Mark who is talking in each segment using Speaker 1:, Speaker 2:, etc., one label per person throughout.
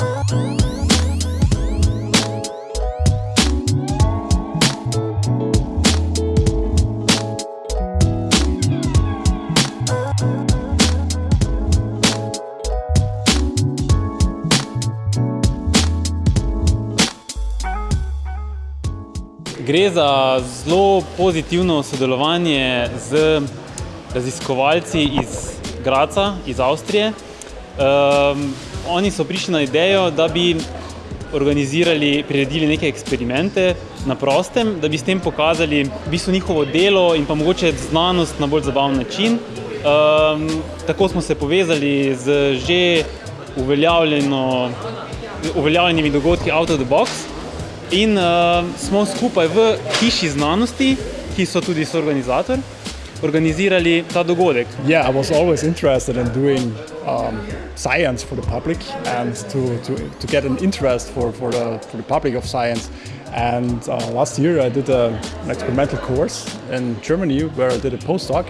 Speaker 1: Gre za zelo pozitivno sodelovanje z raziskovalci iz Graca, iz Avstrije. Um, oni so prišli na idejo, da bi organizirali, priredili neke eksperimente na prostem, da bi s tem pokazali v bistvu njihovo delo in pa mogoče znanost na bolj zabaven način. Um, tako smo se povezali z že uveljavljenimi dogodki Out of the Box in uh, smo skupaj v hiši znanosti, ki so tudi soorganizator, organizirali ta dogodek.
Speaker 2: Yeah, I was always interested in doing um, science for the public and to, to, to get an interest for, for, the, for the public of science. And uh, last year I did a, an experimental course in Germany where I did a postdoc.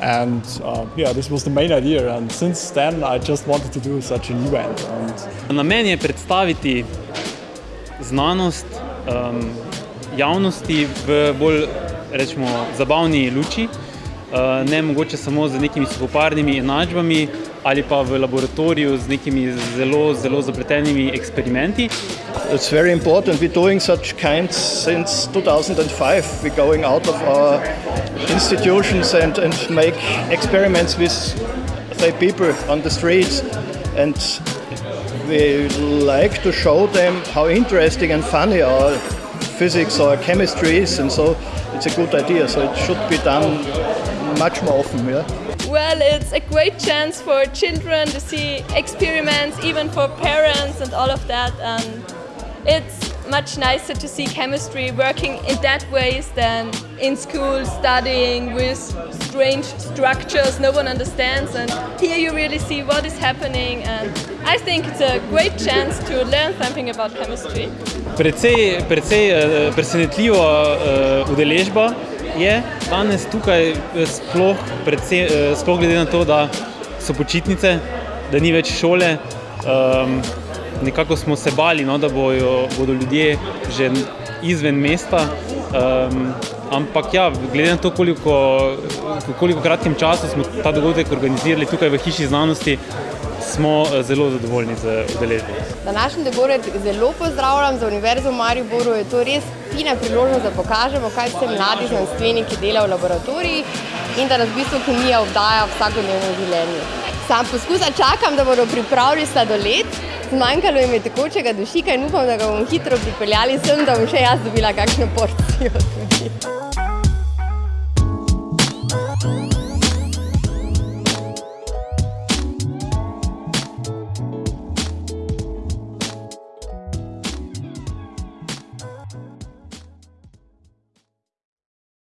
Speaker 2: And uh, yeah, this was the main idea. And since then I just wanted to do such an event. And
Speaker 1: Namen je predstaviti znanost um, javnosti v bolj rečemo, zabavni luči, ne mogoče samo z nekimi suhoparnimi enačbami ali pa v laboratoriju z nekimi zelo, zelo zapletenimi eksperimenti.
Speaker 3: It's very important. We're doing such kinds since 2005. We're going out of our institutions and, and make experiments with the people on the streets. And we like to show them how interesting and funny our physics or chemistry is. And so it's a good idea. So it should be done much more often. Yeah?
Speaker 4: Well, it's a great chance for children to see experiments, even for parents and all of that. And it's much nicer to see chemistry working in that ways than in school studying with strange structures no one understands. And here you really see what is happening. And I think it's a great chance to learn something about chemistry.
Speaker 1: Precej, precej uh, presenetljiva uh, udeležba je danes tukaj, sploh, predvsem, uh, sploh glede na to, da so počitnice, da ni več šole. Um, nekako smo se bali, no, da bojo, bodo ljudje že izven mesta. Um, ampak ja, glede na to, koliko, koliko kratkem času smo ta dogodek organizirali tukaj v Hiši znanosti, smo zelo zadovoljni z udeležbo.
Speaker 5: Današnji dogodek zelo pozdravljam za Univerzo v Mariboru. Je to res fina priložnost, da pokažemo, kaj vse mladi znanstveniki delajo v laboratorijih in da nas v bistvu kemija obdaja v vsakodnevnem življenju. Sam poskusa čakam, da bodo pripravili sladoled. Zmanjkalo jim je tekočega dušika in upam, da ga bomo hitro pripeljali sem, da bom še jaz dobila kakšno porcijo tudi.